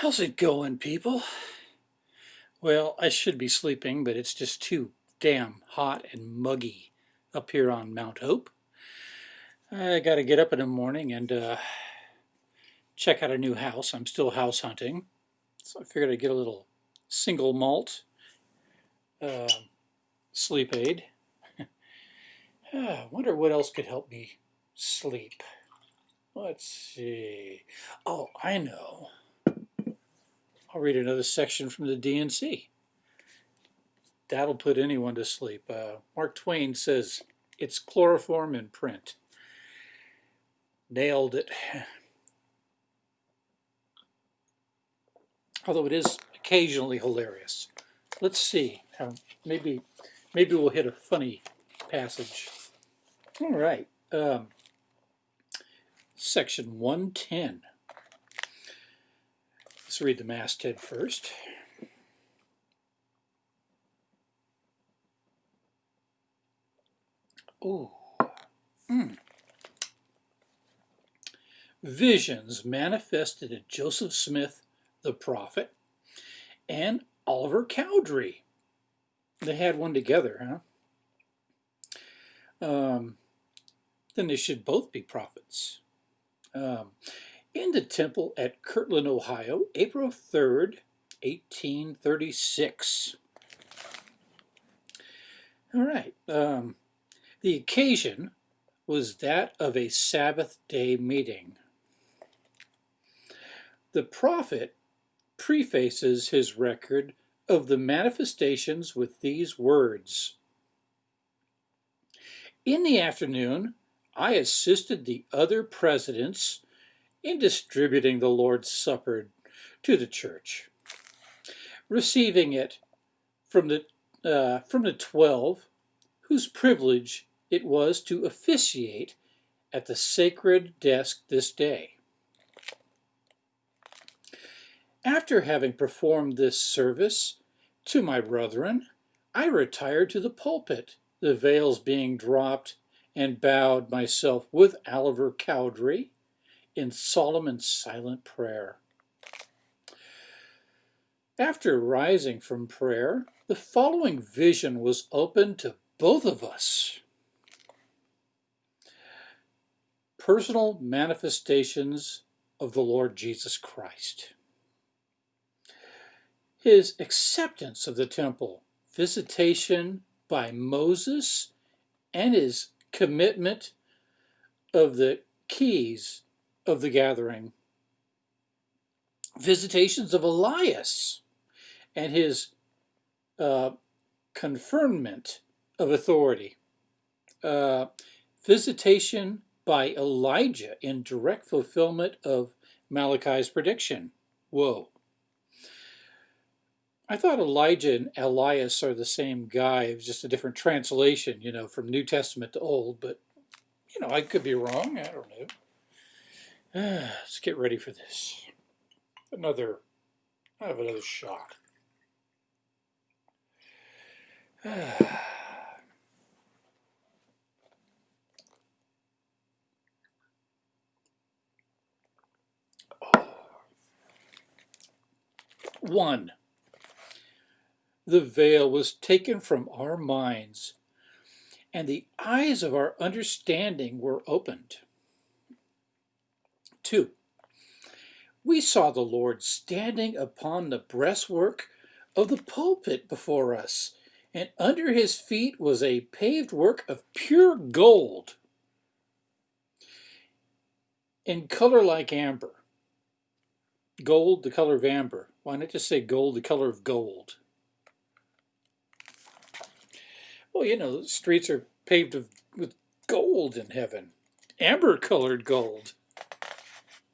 How's it going, people? Well, I should be sleeping, but it's just too damn hot and muggy up here on Mount Hope. I got to get up in the morning and uh, check out a new house. I'm still house hunting, so I figured I'd get a little single malt uh, sleep aid. I wonder what else could help me sleep. Let's see. Oh, I know. I'll read another section from the D&C. That'll put anyone to sleep. Uh, Mark Twain says, it's chloroform in print. Nailed it. Although it is occasionally hilarious. Let's see. Um, maybe, maybe we'll hit a funny passage. All right. Um, section 110. Let's read the masthead first. Ooh. Mm. Visions manifested in Joseph Smith, the prophet, and Oliver Cowdery. They had one together, huh? Um, then they should both be prophets. Um, in the temple at Kirtland, Ohio, April 3rd, 1836. All right. Um, the occasion was that of a Sabbath day meeting. The prophet prefaces his record of the manifestations with these words. In the afternoon, I assisted the other presidents in distributing the Lord's Supper to the church, receiving it from the, uh, from the twelve whose privilege it was to officiate at the sacred desk this day. After having performed this service to my brethren, I retired to the pulpit, the veils being dropped, and bowed myself with Oliver Cowdery in solemn and silent prayer. After rising from prayer, the following vision was opened to both of us. Personal manifestations of the Lord Jesus Christ. His acceptance of the temple, visitation by Moses, and his commitment of the keys of the gathering. Visitations of Elias and his uh, confirmation of authority. Uh, visitation by Elijah in direct fulfillment of Malachi's prediction. Whoa. I thought Elijah and Elias are the same guy. It was just a different translation, you know, from New Testament to Old, but, you know, I could be wrong. I don't know. Let's get ready for this. Another, I have another shot. One, the veil was taken from our minds, and the eyes of our understanding were opened. We saw the Lord standing upon the breastwork of the pulpit before us, and under his feet was a paved work of pure gold in color like amber. Gold, the color of amber. Why not just say gold, the color of gold? Well, you know, the streets are paved with gold in heaven. Amber colored gold.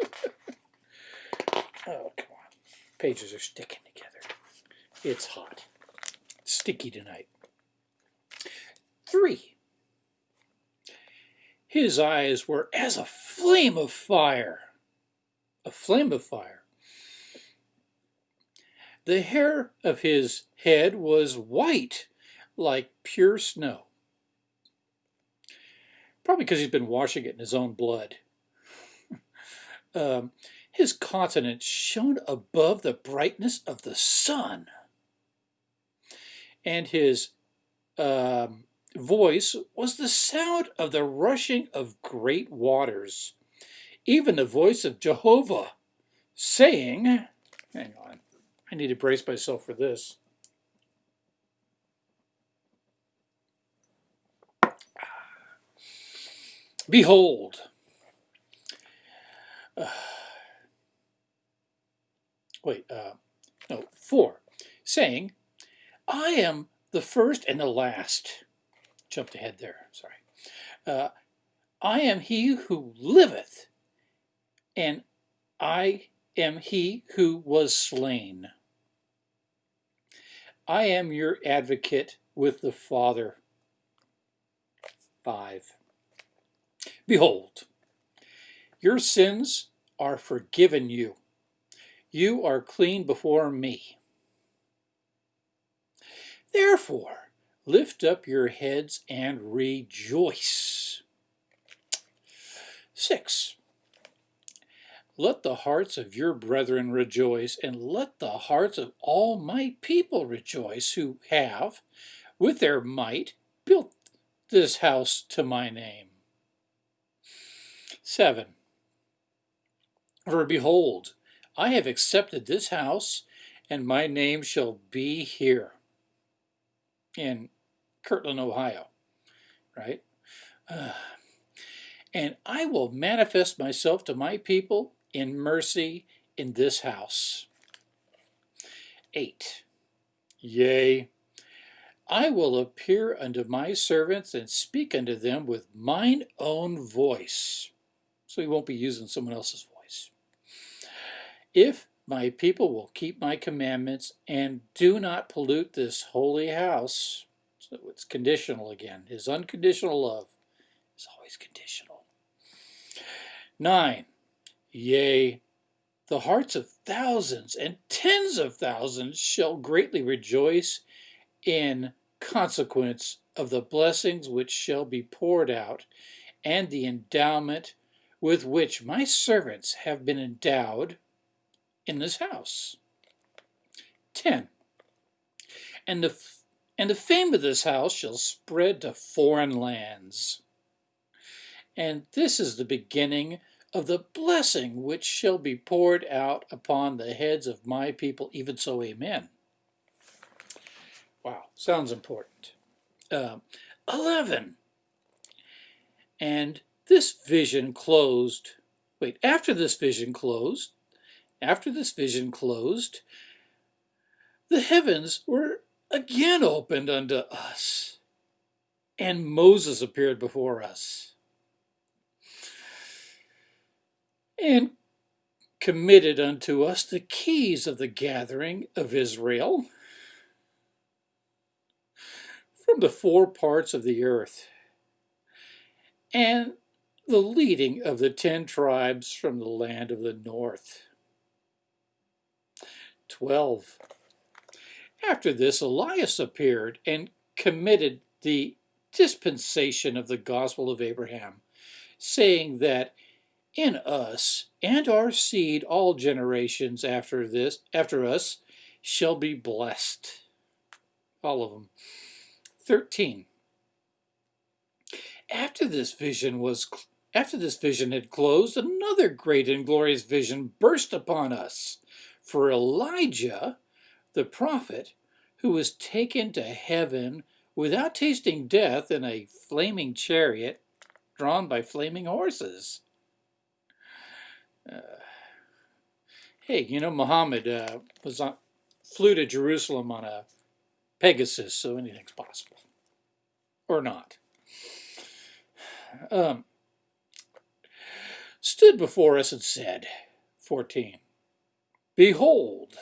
Oh, come on. Pages are sticking together. It's hot. Sticky tonight. Three. His eyes were as a flame of fire. A flame of fire. The hair of his head was white, like pure snow. Probably because he's been washing it in his own blood. Um, his countenance shone above the brightness of the sun, and his um, voice was the sound of the rushing of great waters, even the voice of Jehovah, saying, Hang on, I need to brace myself for this. Behold, uh, wait, uh, no, four, saying, I am the first and the last. Jumped ahead there, sorry. Uh, I am he who liveth, and I am he who was slain. I am your advocate with the Father. Five. Behold, your sins are forgiven you. You are clean before me. Therefore, lift up your heads and rejoice. Six. Let the hearts of your brethren rejoice, and let the hearts of all my people rejoice, who have, with their might, built this house to my name. 7. For behold, I have accepted this house, and my name shall be here in Kirtland, Ohio, right? Uh, and I will manifest myself to my people in mercy in this house. 8. Yea, I will appear unto my servants and speak unto them with mine own voice so he won't be using someone else's. If my people will keep my commandments and do not pollute this holy house, so it's conditional again. His unconditional love is always conditional. Nine, yea, the hearts of thousands and tens of thousands shall greatly rejoice in consequence of the blessings which shall be poured out and the endowment with which my servants have been endowed in this house. 10. And the, and the fame of this house shall spread to foreign lands. And this is the beginning of the blessing which shall be poured out upon the heads of my people, even so, amen. Wow, sounds important. Uh, 11. And this vision closed. Wait, after this vision closed, after this vision closed, the heavens were again opened unto us, and Moses appeared before us, and committed unto us the keys of the gathering of Israel from the four parts of the earth. And the leading of the ten tribes from the land of the north. 12. After this, Elias appeared and committed the dispensation of the gospel of Abraham, saying that in us and our seed all generations after this after us shall be blessed all of them 13 after this vision was after this vision had closed, another great and glorious vision burst upon us. For Elijah, the prophet, who was taken to heaven without tasting death in a flaming chariot drawn by flaming horses. Uh, hey, you know, Muhammad uh, was on, flew to Jerusalem on a Pegasus, so anything's possible. Or not. Um, stood before us and said, 14, Behold,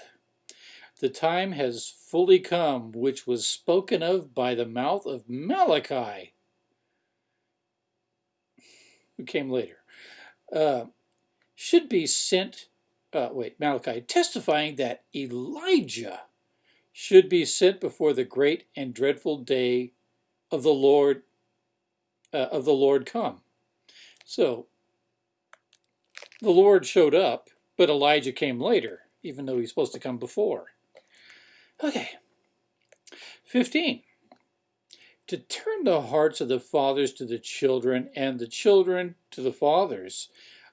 the time has fully come which was spoken of by the mouth of Malachi, who came later, uh, should be sent, uh, wait, Malachi, testifying that Elijah should be sent before the great and dreadful day of the Lord, uh, of the Lord come. So The Lord showed up, but Elijah came later, even though he's supposed to come before. Okay. 15. To turn the hearts of the fathers to the children, and the children to the fathers,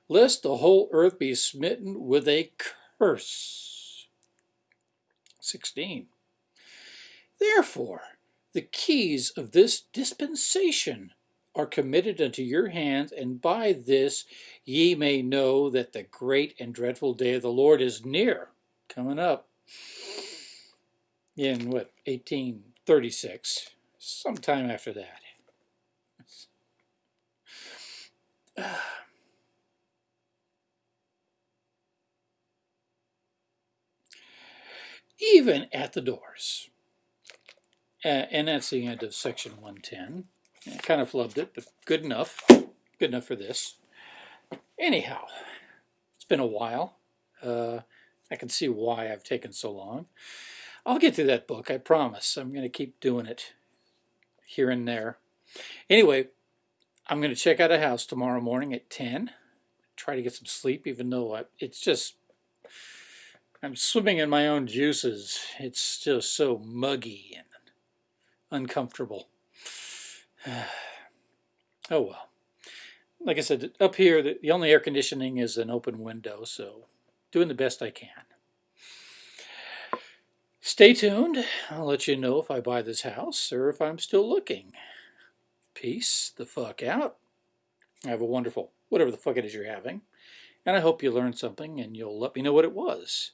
lest the whole earth be smitten with a curse. 16. Therefore, the keys of this dispensation are committed unto your hands, and by this ye may know that the great and dreadful day of the Lord is near, coming up in what, 1836, sometime after that. Even at the doors. And that's the end of section 110. I kind of flubbed it, but good enough. Good enough for this. Anyhow, it's been a while. Uh, I can see why I've taken so long. I'll get through that book, I promise. I'm going to keep doing it here and there. Anyway, I'm going to check out a house tomorrow morning at 10. Try to get some sleep, even though I, it's just, I'm swimming in my own juices. It's just so muggy and uncomfortable. oh well. Like I said, up here, the, the only air conditioning is an open window, so doing the best I can. Stay tuned. I'll let you know if I buy this house or if I'm still looking. Peace the fuck out. Have a wonderful, whatever the fuck it is you're having. And I hope you learned something and you'll let me know what it was.